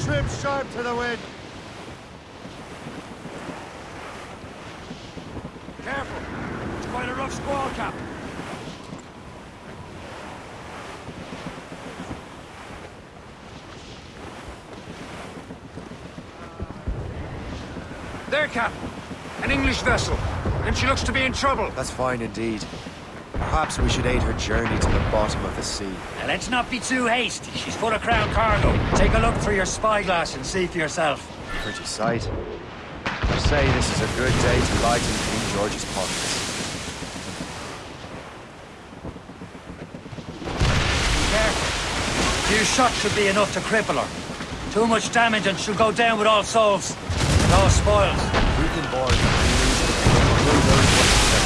trim sharp to the wind. Careful! It's quite a rough squall, Cap. There, Cap. An English vessel. And she looks to be in trouble. That's fine indeed. Perhaps we should aid her journey to the bottom of the sea. Now, let's not be too hasty. She's full of crown cargo. Take a look through your spyglass and see for yourself. Pretty sight. I say this is a good day to lighten King George's pockets. Careful. A few shots should be enough to cripple her. Too much damage and she'll go down with all souls. No spoils. We've been born Who knows what to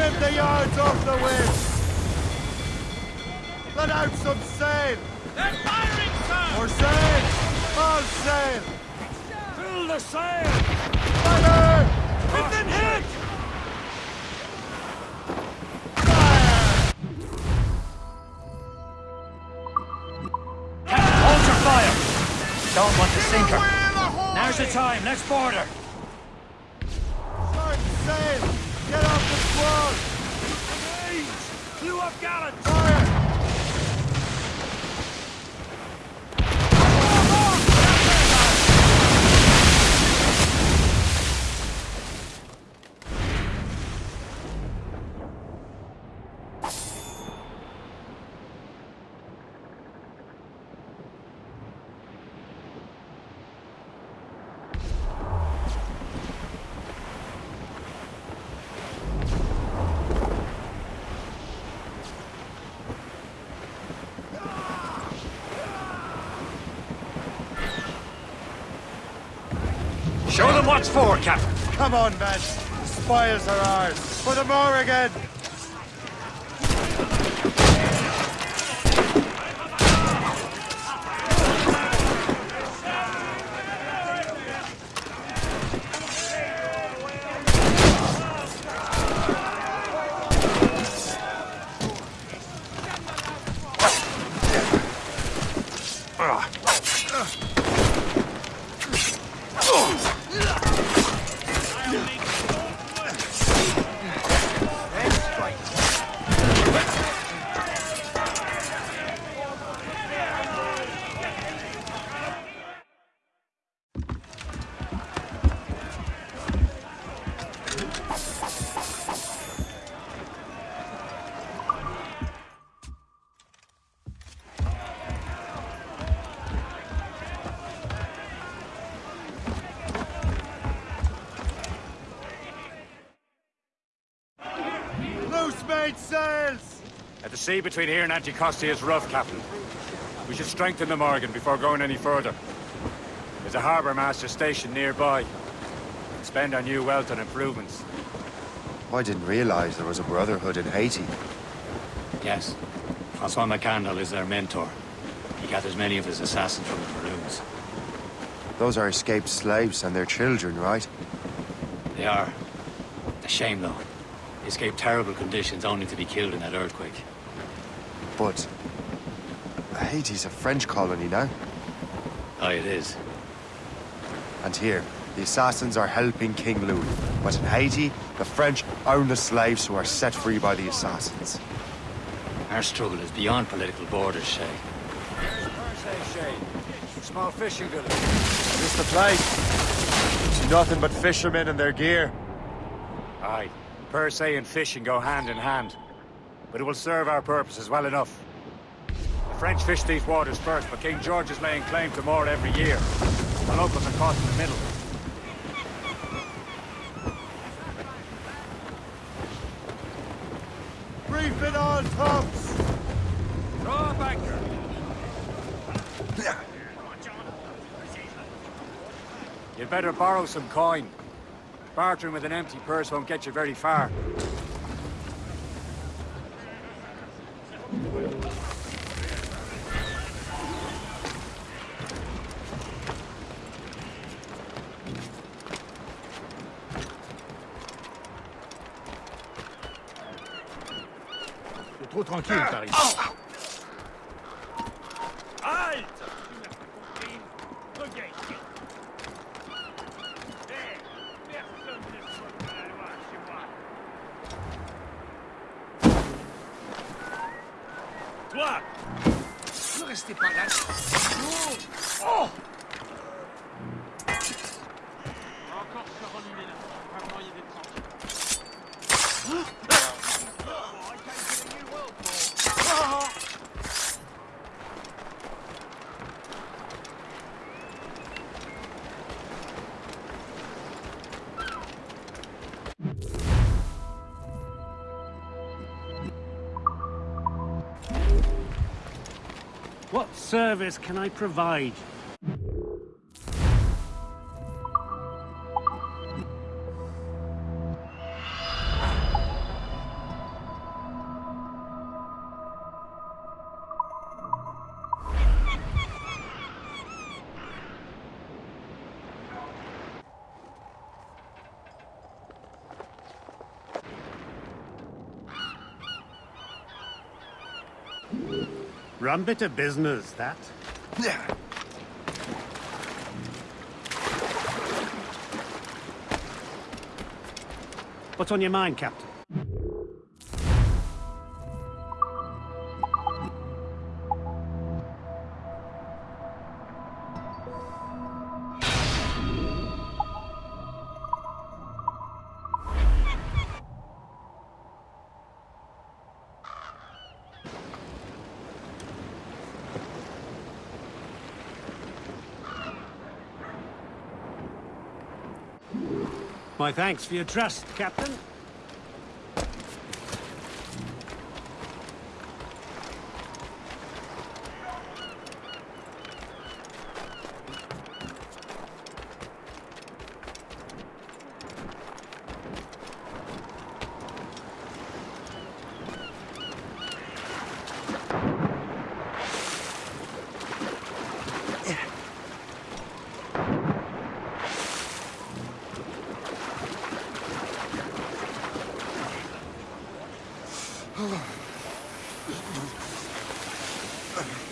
Trim the yards off the wind. Let out some sail. They're firing, sir! More sail. All sail. Fill the sail! Fire! We've been hit! Hold your fire! Don't want to sink her. Now's the time. Let's board her. Start sail. Get off the squall. Two up gallant. Fire! What's for, Captain? Come on, men. The spoils are ours. For the Morrigan. Loose made sails. At the sea between here and Anticosti is rough, Captain. We should strengthen the Morrigan before going any further. There's a harbour master station nearby. And spend our new wealth on improvements. I didn't realize there was a brotherhood in Haiti. Yes. Francois Mackandal is their mentor. He gathers many of his assassins from the Maroons. Those are escaped slaves and their children, right? They are. A shame, though. They escaped terrible conditions only to be killed in that earthquake. But... Haiti's a French colony now. Aye, it is. And here, the assassins are helping King Louis. But in Haiti, the French own the slaves who are set free by the assassins. Our struggle is beyond political borders, Shay. Here's Percé, Shay. Small fishing village. This the place. See nothing but fishermen and their gear. Aye. Percé and fishing go hand in hand. But it will serve our purposes well enough. The French fish these waters first, but King George is laying claim to more every year. The locals are caught in the middle. Reef in all tops. Throw up anchor. You'd better borrow some coin. Bartering with an empty purse won't get you very far. T'es trop tranquille, Paris. Ah, ah. Ne restez pas là. What service can I provide? Rum bit of business, that. Yeah. What's on your mind, Captain? My thanks for your trust, Captain. Okay.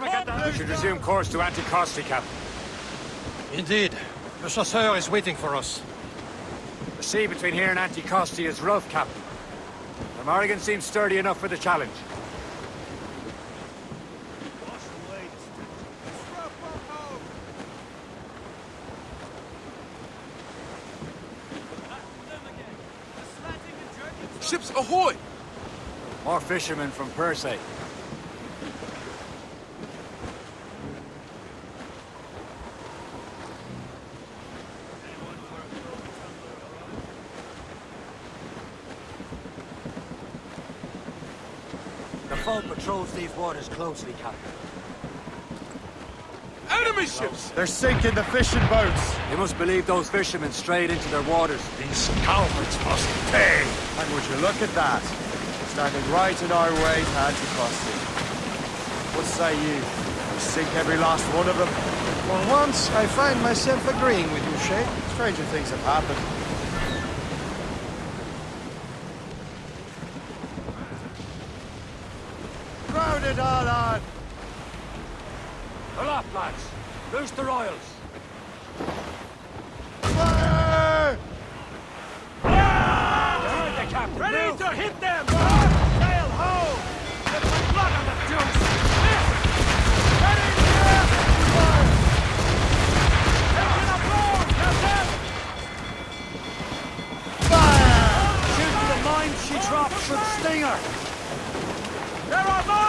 We should resume course to Anticosti, Captain. Indeed. The chasseur is waiting for us. The sea between here and Anticosti is rough, Captain. The Morrigan seems sturdy enough for the challenge. Ships ahoy! More fishermen from Percé. The patrols these waters closely, Captain. Enemy ships! They're sinking the fishing boats. You must believe those fishermen strayed into their waters. These cowards must pay! And would you look at that? Standing right in our way to Anticosti. What say you? We sink every last one of them? For once, I find myself agreeing with you, Shay. Stranger things have happened. it all on. Lads. Loose the royals. Fire! The. Ready Move. to hit them! Sail blood on the! Ready to! Taking a blow! Fire! The she from Stinger! There are more!